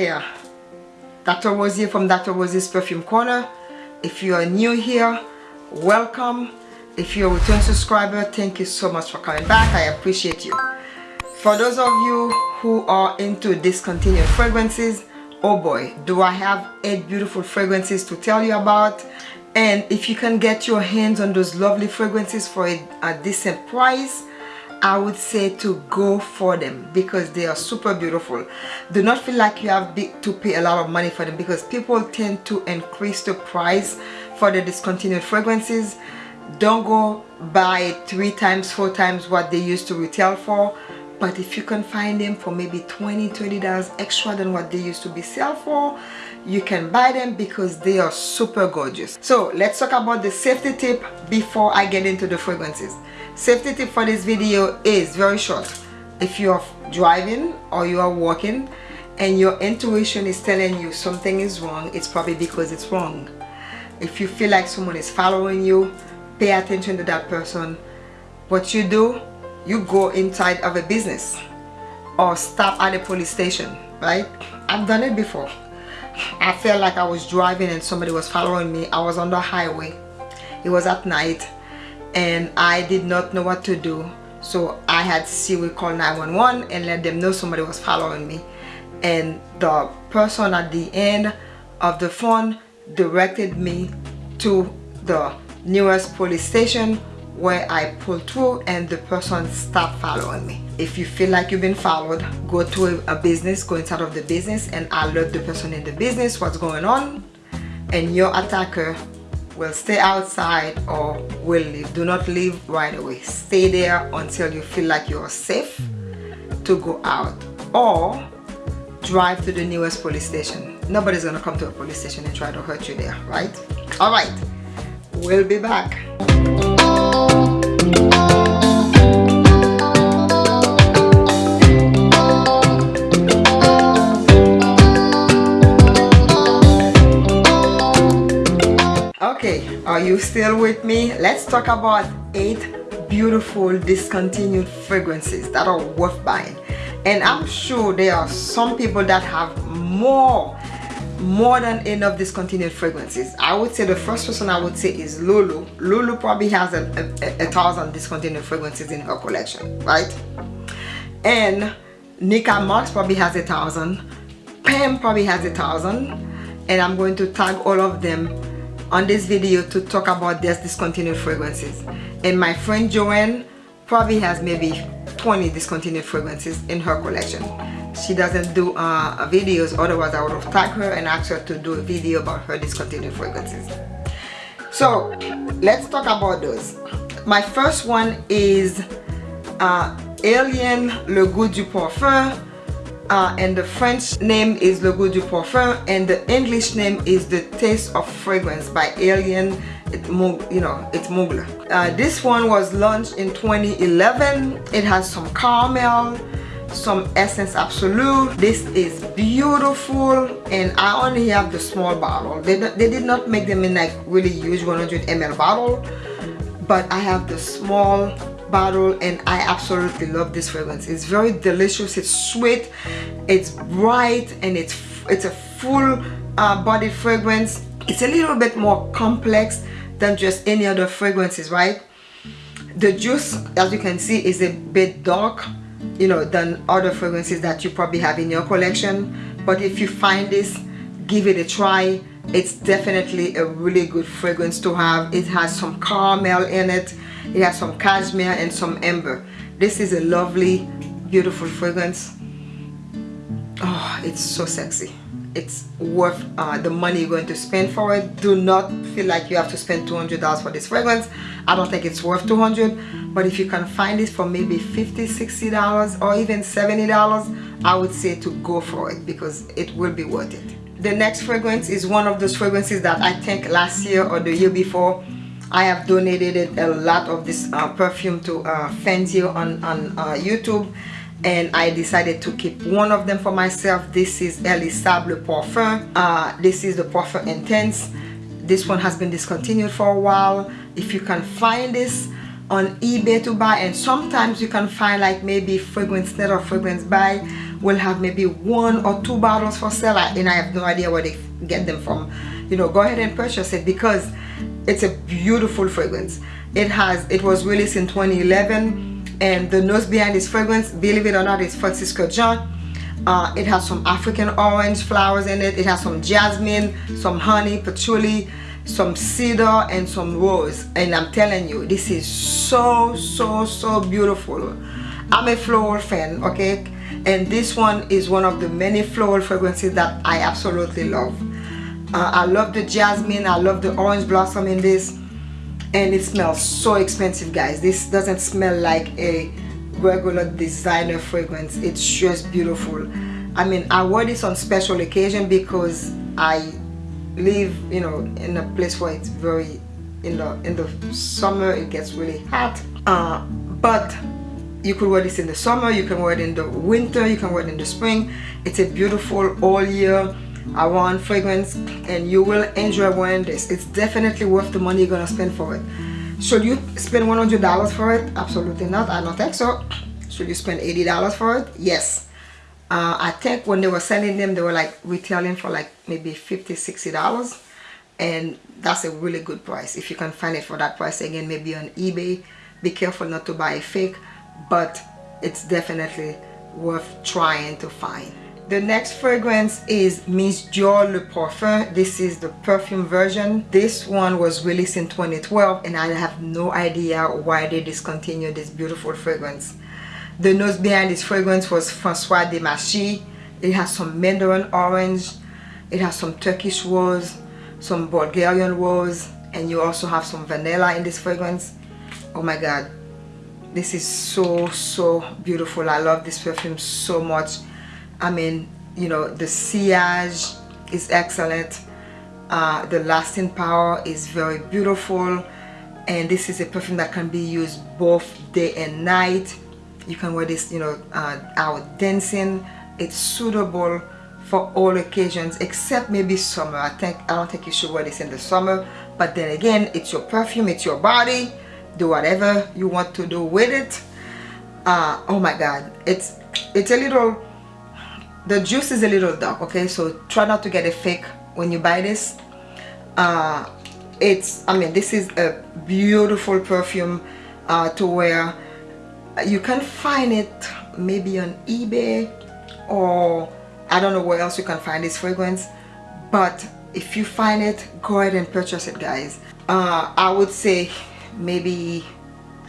there Dr. Rosie from Dr. Rosie's Perfume Corner if you are new here welcome if you're a return subscriber thank you so much for coming back I appreciate you for those of you who are into discontinued fragrances oh boy do I have eight beautiful fragrances to tell you about and if you can get your hands on those lovely fragrances for a, a decent price I would say to go for them because they are super beautiful. Do not feel like you have to pay a lot of money for them because people tend to increase the price for the discontinued fragrances. Don't go buy three times four times what they used to retail for. But if you can find them for maybe 20 30 dollars extra than what they used to be sell for you can buy them because they are super gorgeous. So let's talk about the safety tip before i get into the fragrances safety tip for this video is very short. If you're driving or you are walking and your intuition is telling you something is wrong it's probably because it's wrong. If you feel like someone is following you pay attention to that person. What you do you go inside of a business or stop at a police station right? I've done it before. I felt like I was driving and somebody was following me. I was on the highway. It was at night and I did not know what to do. So I had Siri call 911 and let them know somebody was following me. And the person at the end of the phone directed me to the nearest police station where I pulled through and the person stopped following me. If you feel like you've been followed, go to a, business, go inside of the business and alert the person in the business what's going on. And your attacker will stay outside or will leave. Do not leave right away. Stay there until you feel like you're safe to go out or drive to the nearest police station. Nobody's gonna come to a police station and try to hurt you there, right? All right, we'll be back. Are you still with me? Let's talk about eight beautiful discontinued fragrances that are worth buying. And I'm sure there are some people that have more more than enough discontinued fragrances. I would say the first person i would say is lulu. Lulu probably has a, a, a thousand discontinued fragrances in her collection right? And nika marks probably has a thousand. Pam probably has a thousand. And i'm going to tag all of them on this video to talk about their discontinued fragrances. And my friend joanne probably has maybe 20 discontinued fragrances in her collection. She doesn't do uh, videos otherwise I would have tagged her and asked her to do a video about her discontinued fragrances. So let's talk about those. My first one is uh, Alien Le Goût du Parfum uh, and the French name is Le Goût du Parfum and the English name is The Taste of Fragrance by Alien it, you know it's Mugler uh, this one was launched in 2011 it has some caramel some essence absolute. This is beautiful and i only have the small bottle. They, they did not make them in like really huge 100 ml bottle but i have the small bottle and i absolutely love this fragrance. It's very delicious it's sweet it's bright and it's it's a full uh, body fragrance. It's a little bit more complex than just any other fragrances right? The juice as you can see is a bit dark you know than other fragrances that you probably have in your collection. But if you find this give it a try. It's definitely a really good fragrance to have. It has some caramel in it it has some cashmere and some amber. This is a lovely beautiful fragrance. Oh it's so sexy. It's worth uh, the money you're going to spend for it. Do not feel like you have to spend $200 for this fragrance. I don't think it's worth 200 but if you can find it for maybe 50 60 dollars or even 70 dollars I would say to go for it because it will be worth it. The next fragrance is one of those fragrances that I think last year or the year before I have donated a lot of this uh, perfume to uh, Fenzio on, on uh, YouTube and I decided to keep one of them for myself. This is Elie Saab Le Parfum. Uh, this is the Parfum Intense. This one has been discontinued for a while. If you can find this on eBay to buy and sometimes you can find like maybe fragrance net or fragrance buy will have maybe one or two bottles for sale and I have no idea where they get them from you know go ahead and purchase it because it's a beautiful fragrance. It has it was released in 2011 and the nose behind this fragrance believe it or not is Francis Kurkdjian. Uh, it has some African orange flowers in it. It has some jasmine some honey patchouli some cedar and some rose. And I'm telling you this is so so so beautiful. I'm a floral fan okay? And this one is one of the many floral fragrances that I absolutely love uh, I love the jasmine I love the orange blossom in this and it smells so expensive guys. This doesn't smell like a regular designer fragrance. It's just beautiful. I mean I wear this on special occasion because I live you know in a place where it's very in the in the summer it gets really hot. Uh, but you could wear this in the summer you can wear it in the winter you can wear it in the spring. It's a beautiful all year around fragrance and you will enjoy wearing this. It's definitely worth the money you're gonna spend for it. Should you spend $100 for it? Absolutely not. I don't think so. Should you spend $80 for it? Yes. Uh, I think when they were selling them they were like retailing for like maybe $50, 60 dollars. And that's a really good price if you can find it for that price. Again maybe on eBay. Be careful not to buy a fake but it's definitely worth trying to find the next fragrance is Miss Dior Le Parfum. This is the perfume version. This one was released in 2012 and I have no idea why they discontinued this beautiful fragrance. The nose behind this fragrance was Francois Demachy. It has some mandarin orange, it has some Turkish rose, some Bulgarian rose, and you also have some vanilla in this fragrance. Oh my god, this is so so beautiful. I love this perfume so much. I mean, you know, the sillage is excellent. Uh, the lasting power is very beautiful. And this is a perfume that can be used both day and night. You can wear this you know uh, out dancing. It's suitable for all occasions except maybe summer. I think I don't think you should wear this in the summer. But then again it's your perfume it's your body. Do whatever you want to do with it. Uh, oh my god. It's it's a little the juice is a little dark okay? So try not to get a fake when you buy this. Uh, it's I mean this is a beautiful perfume uh, to wear. You can find it maybe on eBay or I don't know where else you can find this fragrance but if you find it go ahead and purchase it guys. Uh, I would say maybe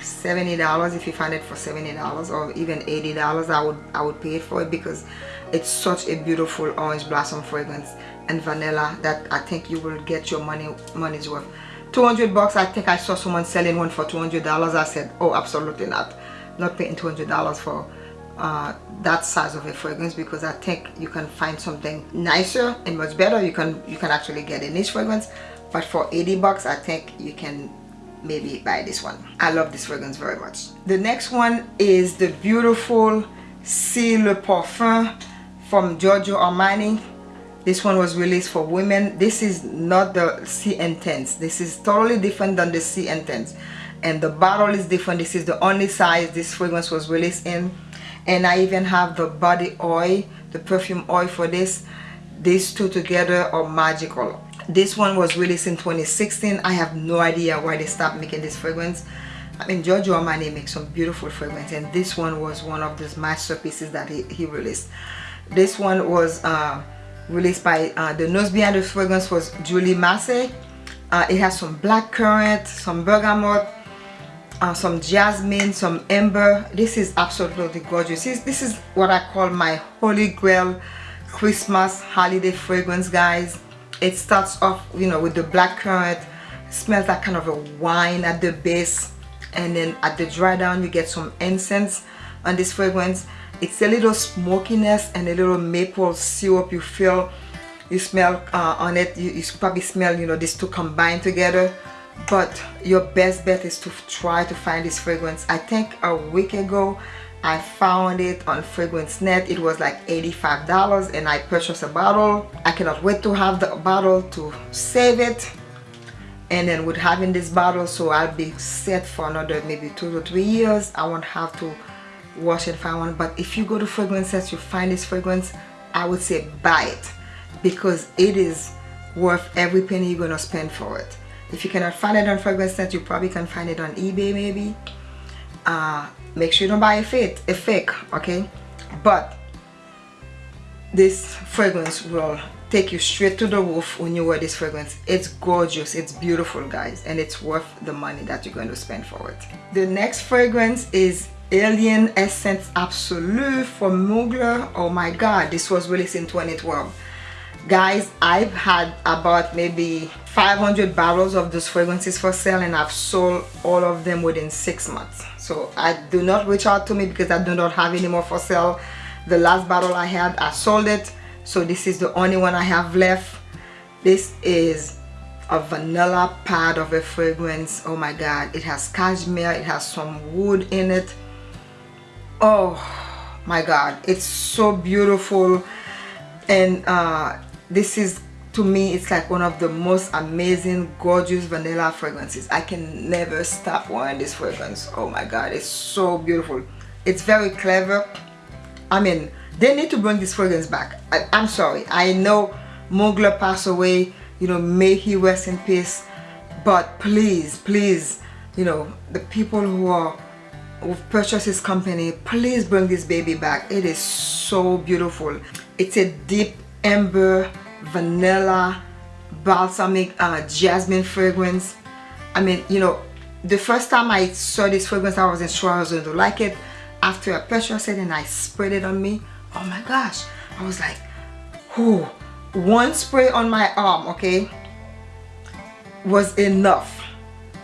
$70 if you find it for $70 or even $80 I would I would pay it for it because it's such a beautiful orange blossom fragrance and vanilla that I think you will get your money money's worth. 200 bucks I think I saw someone selling one for $200 I said oh absolutely not. Not paying $200 for uh, that size of a fragrance because I think you can find something nicer and much better. You can you can actually get a niche fragrance but for 80 bucks I think you can maybe buy this one. I love this fragrance very much. The next one is the beautiful Si Le Parfum from Giorgio Armani. This one was released for women. This is not the Si Intense. This is totally different than the Si Intense. And the bottle is different. This is the only size this fragrance was released in. And I even have the body oil the perfume oil for this. These two together are magical this one was released in 2016 I have no idea why they stopped making this fragrance. I mean Giorgio Armani makes some beautiful fragrance and this one was one of those masterpieces that he, he released. This one was uh, released by uh, the nose behind the fragrance was Julie Massé. Uh, it has some black currant some bergamot uh, some jasmine some amber. This is absolutely gorgeous. This, this is what I call my holy grail Christmas holiday fragrance guys it starts off you know with the black currant smells like kind of a wine at the base and then at the dry down you get some incense on this fragrance. It's a little smokiness and a little maple syrup you feel you smell uh, on it. You, you probably smell you know these two combined together. But your best bet is to try to find this fragrance. I think a week ago I found it on fragrance net. It was like $85 and I purchased a bottle. I cannot wait to have the bottle to save it and then with having this bottle so I'll be set for another maybe two to three years. I won't have to wash and find one. But if you go to fragrances you find this fragrance I would say buy it because it is worth every penny you're gonna spend for it. If you cannot find it on fragrance net you probably can find it on eBay maybe. Uh, make sure you don't buy a fake a fake okay? But this fragrance will take you straight to the roof when you wear this fragrance. It's gorgeous it's beautiful guys and it's worth the money that you're going to spend for it. The next fragrance is alien essence absolute from mugler oh my god this was released in 2012 guys I've had about maybe 500 bottles of those fragrances for sale and I've sold all of them within six months so I do not reach out to me because I do not have any more for sale. The last bottle I had I sold it. So this is the only one I have left. This is a vanilla pad of a fragrance. Oh my god. It has cashmere. It has some wood in it. Oh my god. It's so beautiful. And uh, this is to me it's like one of the most amazing gorgeous vanilla fragrances. I can never stop wearing this fragrance. Oh my god it's so beautiful. It's very clever. I mean they need to bring this fragrance back. I, am sorry. I know Mugler passed away you know may he rest in peace. But please please you know the people who are who've purchased this company please bring this baby back. It is so beautiful. It's a deep amber vanilla balsamic uh, jasmine fragrance. I mean you know the first time I saw this fragrance I wasn't sure I was going to like it. After I purchased it and I sprayed it on me. Oh my gosh. I was like whoo one spray on my arm okay was enough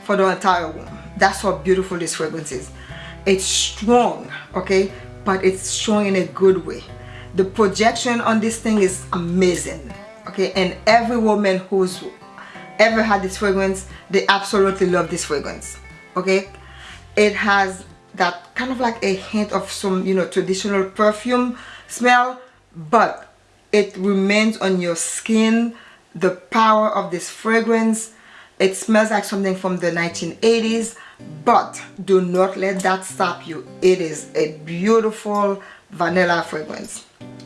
for the entire room that's how beautiful this fragrance is. It's strong okay but it's strong in a good way. The projection on this thing is amazing and every woman who's ever had this fragrance they absolutely love this fragrance okay? It has that kind of like a hint of some you know traditional perfume smell but it remains on your skin the power of this fragrance. It smells like something from the 1980s but do not let that stop you. It is a beautiful vanilla fragrance.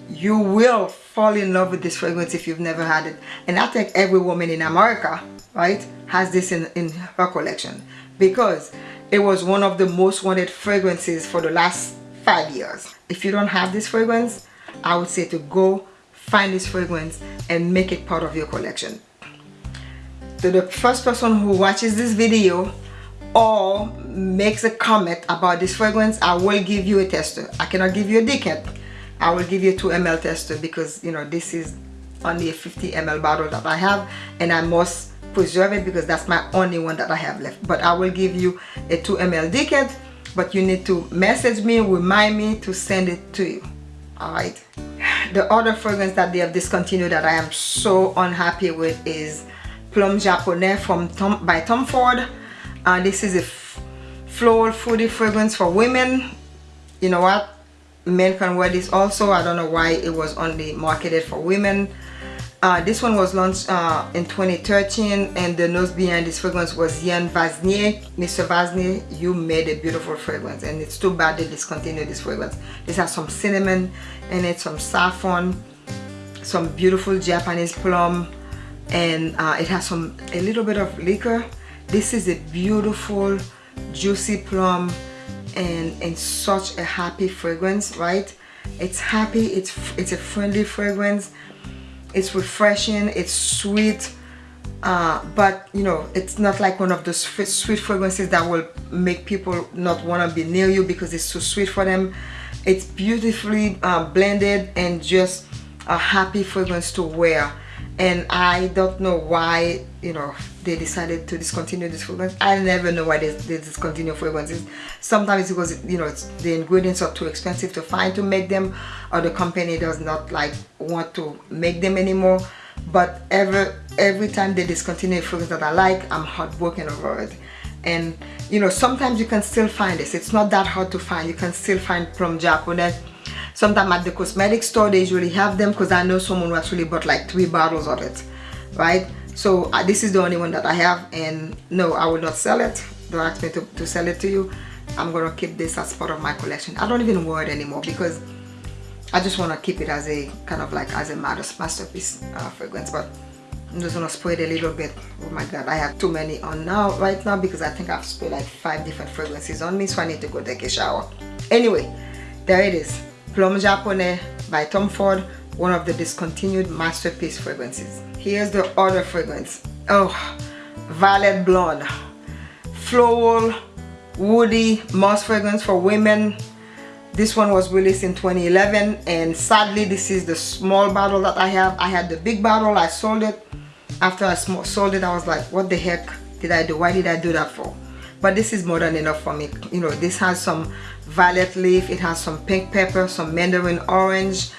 You will fall in love with this fragrance if you've never had it. And I think every woman in America right has this in, in her collection. Because it was one of the most wanted fragrances for the last five years. If you don't have this fragrance I would say to go find this fragrance and make it part of your collection. To the first person who watches this video or makes a comment about this fragrance I will give you a tester. I cannot give you a decant I will give you 2 ml tester because you know this is only a 50 ml bottle that I have and I must preserve it because that's my only one that I have left. But I will give you a 2 ml decant but you need to message me remind me to send it to you. Alright the other fragrance that they have discontinued that I am so unhappy with is Plum Japonais from Tom by Tom Ford. Uh, this is a floral fruity fragrance for women. You know what men can wear this also i don't know why it was only marketed for women uh, this one was launched uh, in 2013 and the nose behind this fragrance was Yann Vasnier. Mr. Vasnier, you made a beautiful fragrance and it's too bad they discontinued this fragrance. This has some cinnamon in it, some saffron, some beautiful Japanese plum and uh, it has some a little bit of liquor. This is a beautiful juicy plum and such a happy fragrance right? It's happy it's it's a friendly fragrance. It's refreshing it's sweet. Uh, but you know it's not like one of those sweet fragrances that will make people not want to be near you because it's too sweet for them. It's beautifully uh, blended and just a happy fragrance to wear and I don't know why you know they decided to discontinue this fragrance I never know why they, they discontinue fragrances sometimes it's because you know the ingredients are too expensive to find to make them or the company does not like want to make them anymore. But every every time they discontinue a fragrance that I like I'm heartbroken over it. And you know sometimes you can still find this. It's not that hard to find. You can still find Plum Japonais sometimes at the cosmetic store they usually have them because I know someone who actually bought like three bottles of it right? So uh, this is the only one that I have and no I will not sell it. Don't ask me to, to sell it to you. I'm gonna keep this as part of my collection. I don't even wear it anymore because I just want to keep it as a kind of like as a masterpiece uh, fragrance but I'm just gonna spray it a little bit. Oh my god I have too many on now right now because I think I've sprayed like five different fragrances on me so I need to go take a shower. Anyway there it is Plum Japonais by Tom Ford one of the discontinued masterpiece fragrances. Here's the other fragrance. Oh Violet Blonde. Floral woody moss fragrance for women. This one was released in 2011 and sadly this is the small bottle that I have. I had the big bottle I sold it. After I sold it I was like what the heck did I do? Why did I do that for? But this is more than enough for me. You know this has some violet leaf. It has some pink pepper some mandarin orange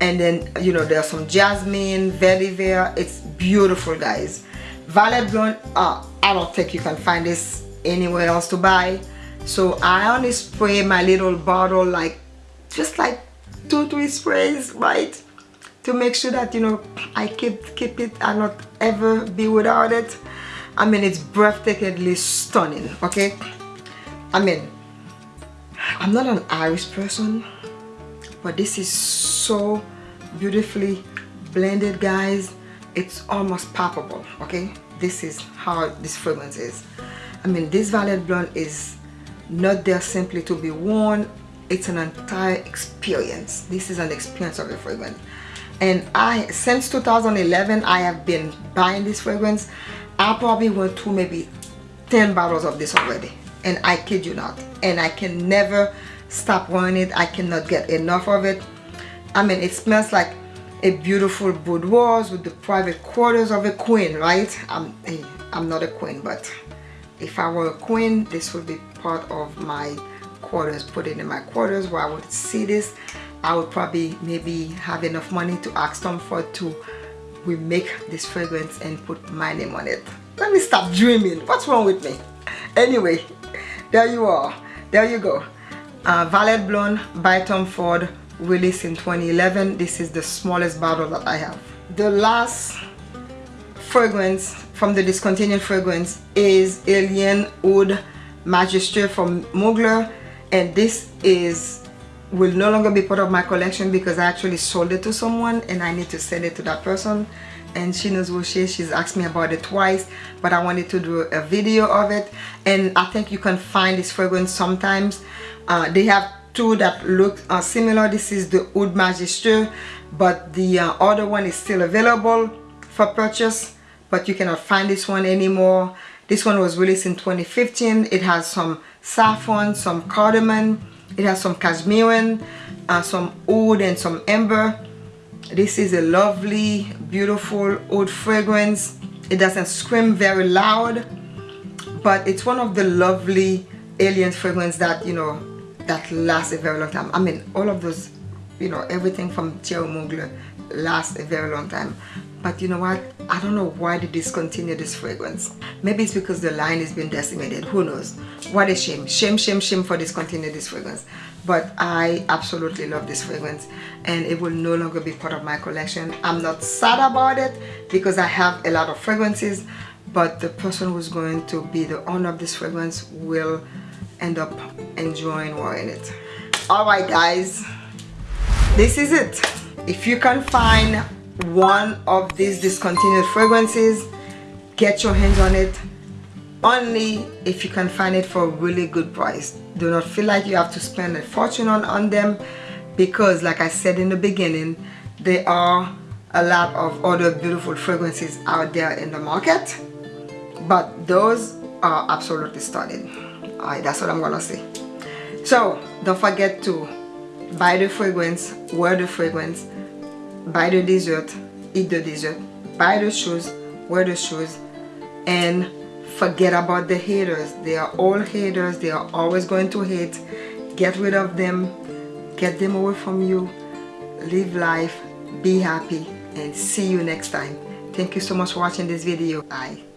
and then you know there's some jasmine vetiver it's beautiful guys. Violet blonde uh, I don't think you can find this anywhere else to buy. So I only spray my little bottle like just like two three sprays right? To make sure that you know I keep keep it and not ever be without it. I mean it's breathtakingly stunning okay? I mean I'm not an Irish person but this is so beautifully blended guys. It's almost palpable okay? This is how this fragrance is. I mean this Violet Blonde is not there simply to be worn. It's an entire experience. This is an experience of a fragrance. And I since 2011 I have been buying this fragrance. I probably went through maybe 10 bottles of this already and I kid you not and I can never stop wearing it I cannot get enough of it. I mean it smells like a beautiful boudoir with the private quarters of a queen right? I'm, I'm not a queen but if I were a queen this would be part of my quarters put it in my quarters where I would see this. I would probably maybe have enough money to ask Tom Ford to remake this fragrance and put my name on it. Let me stop dreaming. What's wrong with me? Anyway there you are. There you go. Uh, Violet Blonde by Tom Ford released in 2011 this is the smallest bottle that I have. The last fragrance from the discontinued fragrance is Alien Oud Majesté from Mugler and this is will no longer be part of my collection because I actually sold it to someone and I need to send it to that person and she knows who she is. She's asked me about it twice but I wanted to do a video of it. And I think you can find this fragrance sometimes. Uh, they have two that look uh, similar. This is the Oud Majesté but the uh, other one is still available for purchase but you cannot find this one anymore. This one was released in 2015 it has some saffron some cardamom it has some cashmere uh, some oud and some amber this is a lovely beautiful old fragrance. It doesn't scream very loud but it's one of the lovely alien fragrance that you know that lasts a very long time. I mean all of those you know everything from Thierry Mugler lasts a very long time but you know what? I don't know why they discontinue this fragrance. Maybe it's because the line has been decimated. Who knows? What a shame. Shame shame shame for discontinuing this fragrance. But I absolutely love this fragrance and it will no longer be part of my collection. I'm not sad about it because I have a lot of fragrances but the person who's going to be the owner of this fragrance will end up enjoying wearing it. Alright guys. This is it. If you can find one of these discontinued fragrances. Get your hands on it. Only if you can find it for a really good price. Do not feel like you have to spend a fortune on, on them because like I said in the beginning there are a lot of other beautiful fragrances out there in the market. But those are absolutely stunning. Alright that's what I'm gonna say. So don't forget to buy the fragrance wear the fragrance buy the dessert eat the dessert buy the shoes wear the shoes and forget about the haters. They are all haters. They are always going to hate. Get rid of them. Get them away from you. Live life. Be happy. And see you next time. Thank you so much for watching this video. Bye